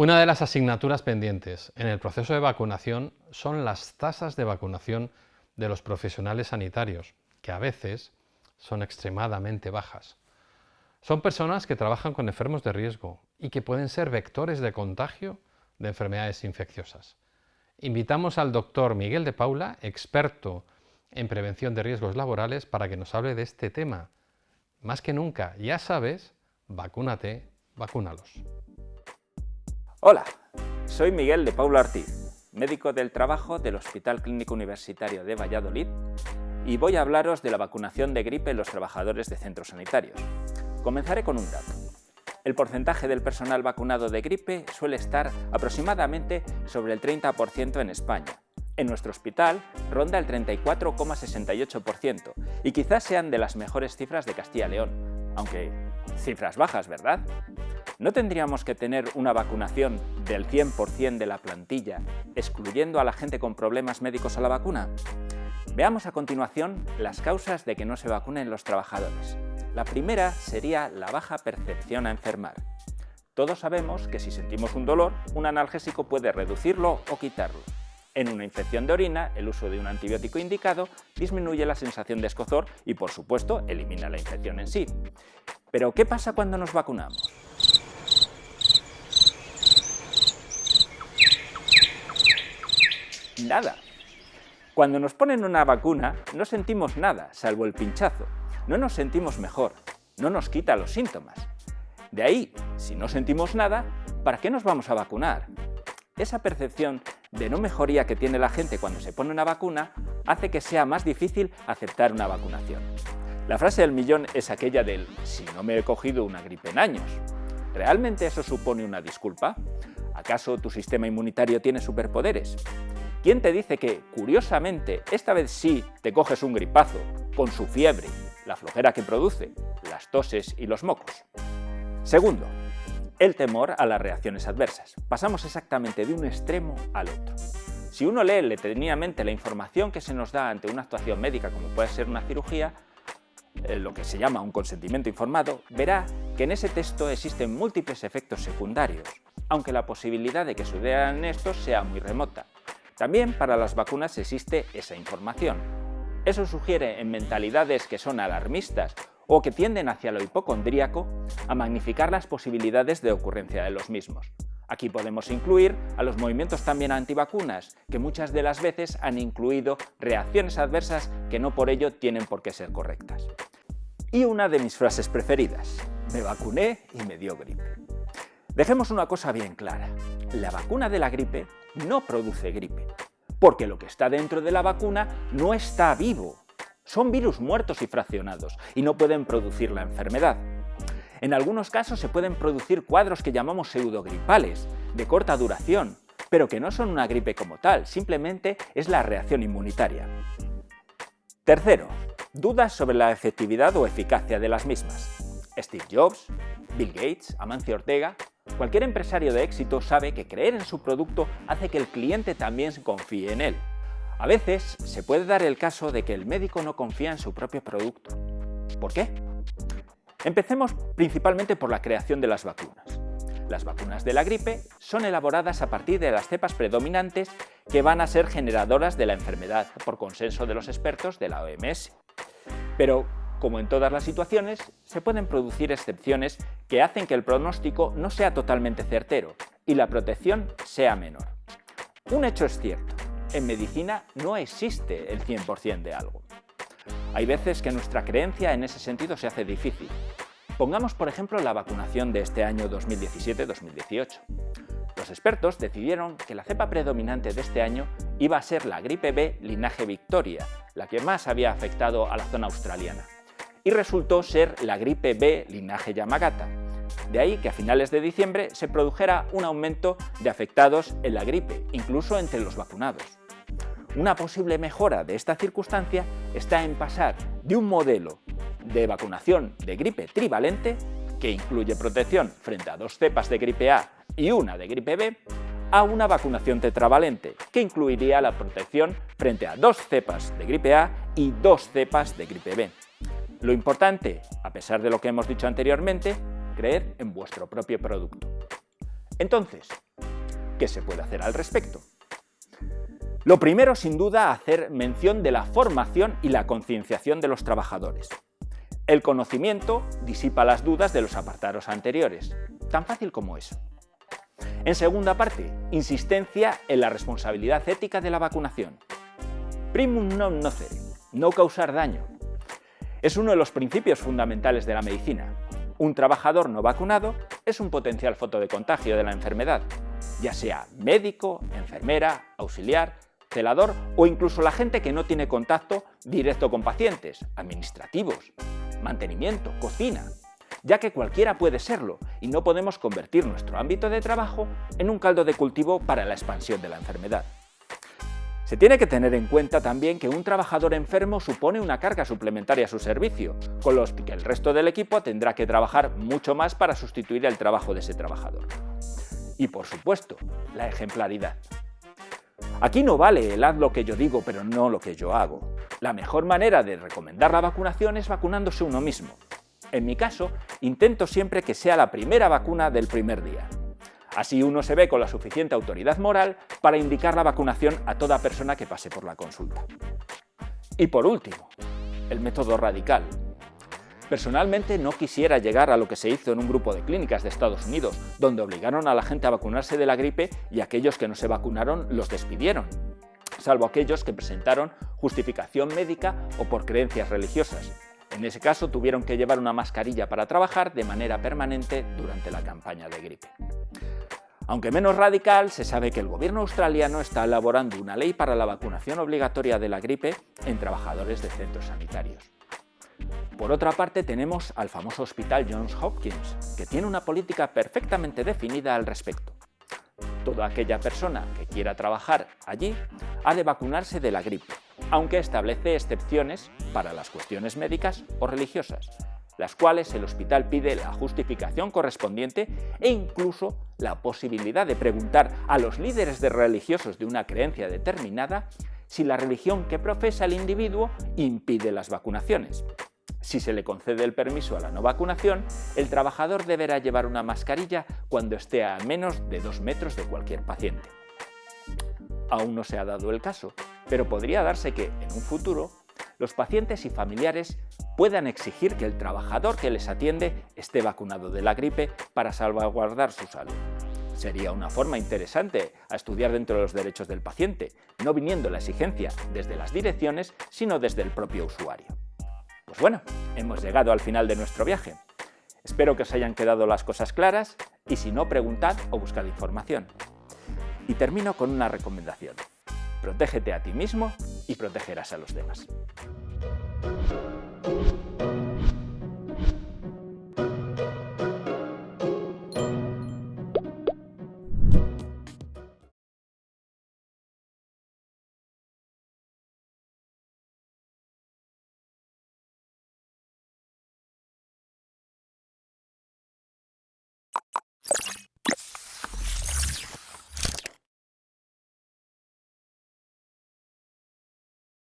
Una de las asignaturas pendientes en el proceso de vacunación son las tasas de vacunación de los profesionales sanitarios, que a veces son extremadamente bajas. Son personas que trabajan con enfermos de riesgo y que pueden ser vectores de contagio de enfermedades infecciosas. Invitamos al doctor Miguel de Paula, experto en prevención de riesgos laborales, para que nos hable de este tema. Más que nunca, ya sabes, vacúnate, vacúnalos. Hola, soy Miguel de Paula Ortiz, médico del trabajo del Hospital Clínico Universitario de Valladolid y voy a hablaros de la vacunación de gripe en los trabajadores de centros sanitarios. Comenzaré con un dato. El porcentaje del personal vacunado de gripe suele estar aproximadamente sobre el 30% en España. En nuestro hospital ronda el 34,68% y quizás sean de las mejores cifras de Castilla y León, aunque cifras bajas, ¿verdad? ¿No tendríamos que tener una vacunación del 100% de la plantilla, excluyendo a la gente con problemas médicos a la vacuna? Veamos a continuación las causas de que no se vacunen los trabajadores. La primera sería la baja percepción a enfermar. Todos sabemos que si sentimos un dolor, un analgésico puede reducirlo o quitarlo. En una infección de orina, el uso de un antibiótico indicado disminuye la sensación de escozor y, por supuesto, elimina la infección en sí. Pero, ¿qué pasa cuando nos vacunamos? Nada. Cuando nos ponen una vacuna, no sentimos nada, salvo el pinchazo no nos sentimos mejor, no nos quita los síntomas. De ahí, si no sentimos nada, ¿para qué nos vamos a vacunar? Esa percepción de no mejoría que tiene la gente cuando se pone una vacuna hace que sea más difícil aceptar una vacunación. La frase del millón es aquella del «si no me he cogido una gripe en años». ¿Realmente eso supone una disculpa? ¿Acaso tu sistema inmunitario tiene superpoderes? ¿Quién te dice que, curiosamente, esta vez sí te coges un gripazo, con su fiebre, la flojera que produce, las toses y los mocos. Segundo, el temor a las reacciones adversas. Pasamos exactamente de un extremo al otro. Si uno lee detenidamente la información que se nos da ante una actuación médica como puede ser una cirugía, eh, lo que se llama un consentimiento informado, verá que en ese texto existen múltiples efectos secundarios, aunque la posibilidad de que sucedan estos sea muy remota. También para las vacunas existe esa información, eso sugiere en mentalidades que son alarmistas o que tienden hacia lo hipocondríaco a magnificar las posibilidades de ocurrencia de los mismos. Aquí podemos incluir a los movimientos también antivacunas, que muchas de las veces han incluido reacciones adversas que no por ello tienen por qué ser correctas. Y una de mis frases preferidas, me vacuné y me dio gripe. Dejemos una cosa bien clara, la vacuna de la gripe no produce gripe, porque lo que está dentro de la vacuna no está vivo. Son virus muertos y fraccionados y no pueden producir la enfermedad. En algunos casos se pueden producir cuadros que llamamos pseudogripales, de corta duración, pero que no son una gripe como tal, simplemente es la reacción inmunitaria. Tercero, dudas sobre la efectividad o eficacia de las mismas. Steve Jobs, Bill Gates, Amancio Ortega Cualquier empresario de éxito sabe que creer en su producto hace que el cliente también confíe en él. A veces se puede dar el caso de que el médico no confía en su propio producto. ¿Por qué? Empecemos principalmente por la creación de las vacunas. Las vacunas de la gripe son elaboradas a partir de las cepas predominantes que van a ser generadoras de la enfermedad, por consenso de los expertos de la OMS. Pero como en todas las situaciones, se pueden producir excepciones que hacen que el pronóstico no sea totalmente certero y la protección sea menor. Un hecho es cierto, en medicina no existe el 100% de algo. Hay veces que nuestra creencia en ese sentido se hace difícil. Pongamos por ejemplo la vacunación de este año 2017-2018. Los expertos decidieron que la cepa predominante de este año iba a ser la gripe B linaje Victoria, la que más había afectado a la zona australiana y resultó ser la gripe B linaje Yamagata. De ahí que a finales de diciembre se produjera un aumento de afectados en la gripe, incluso entre los vacunados. Una posible mejora de esta circunstancia está en pasar de un modelo de vacunación de gripe trivalente, que incluye protección frente a dos cepas de gripe A y una de gripe B, a una vacunación tetravalente, que incluiría la protección frente a dos cepas de gripe A y dos cepas de gripe B. Lo importante, a pesar de lo que hemos dicho anteriormente, creer en vuestro propio producto. Entonces, ¿Qué se puede hacer al respecto? Lo primero, sin duda, hacer mención de la formación y la concienciación de los trabajadores. El conocimiento disipa las dudas de los apartados anteriores. Tan fácil como eso. En segunda parte, insistencia en la responsabilidad ética de la vacunación. Primum non nocere, no causar daño. Es uno de los principios fundamentales de la medicina. Un trabajador no vacunado es un potencial foto de contagio de la enfermedad, ya sea médico, enfermera, auxiliar, celador o incluso la gente que no tiene contacto directo con pacientes, administrativos, mantenimiento, cocina, ya que cualquiera puede serlo y no podemos convertir nuestro ámbito de trabajo en un caldo de cultivo para la expansión de la enfermedad. Se tiene que tener en cuenta también que un trabajador enfermo supone una carga suplementaria a su servicio, con los que el resto del equipo tendrá que trabajar mucho más para sustituir el trabajo de ese trabajador. Y por supuesto, la ejemplaridad. Aquí no vale el haz lo que yo digo pero no lo que yo hago. La mejor manera de recomendar la vacunación es vacunándose uno mismo. En mi caso, intento siempre que sea la primera vacuna del primer día. Así uno se ve con la suficiente autoridad moral para indicar la vacunación a toda persona que pase por la consulta. Y por último, el método radical, Personalmente no quisiera llegar a lo que se hizo en un grupo de clínicas de Estados Unidos, donde obligaron a la gente a vacunarse de la gripe y aquellos que no se vacunaron los despidieron, salvo aquellos que presentaron justificación médica o por creencias religiosas. En ese caso tuvieron que llevar una mascarilla para trabajar de manera permanente durante la campaña de gripe. Aunque menos radical, se sabe que el gobierno australiano está elaborando una ley para la vacunación obligatoria de la gripe en trabajadores de centros sanitarios. Por otra parte tenemos al famoso hospital Johns Hopkins, que tiene una política perfectamente definida al respecto. Toda aquella persona que quiera trabajar allí ha de vacunarse de la gripe, aunque establece excepciones para las cuestiones médicas o religiosas, las cuales el hospital pide la justificación correspondiente e incluso la posibilidad de preguntar a los líderes de religiosos de una creencia determinada si la religión que profesa el individuo impide las vacunaciones. Si se le concede el permiso a la no vacunación, el trabajador deberá llevar una mascarilla cuando esté a menos de dos metros de cualquier paciente. Aún no se ha dado el caso, pero podría darse que, en un futuro, los pacientes y familiares puedan exigir que el trabajador que les atiende esté vacunado de la gripe para salvaguardar su salud. Sería una forma interesante a estudiar dentro de los derechos del paciente, no viniendo la exigencia desde las direcciones, sino desde el propio usuario. Pues bueno, hemos llegado al final de nuestro viaje. Espero que os hayan quedado las cosas claras y si no, preguntad o buscad información. Y termino con una recomendación. Protégete a ti mismo y protegerás a los demás.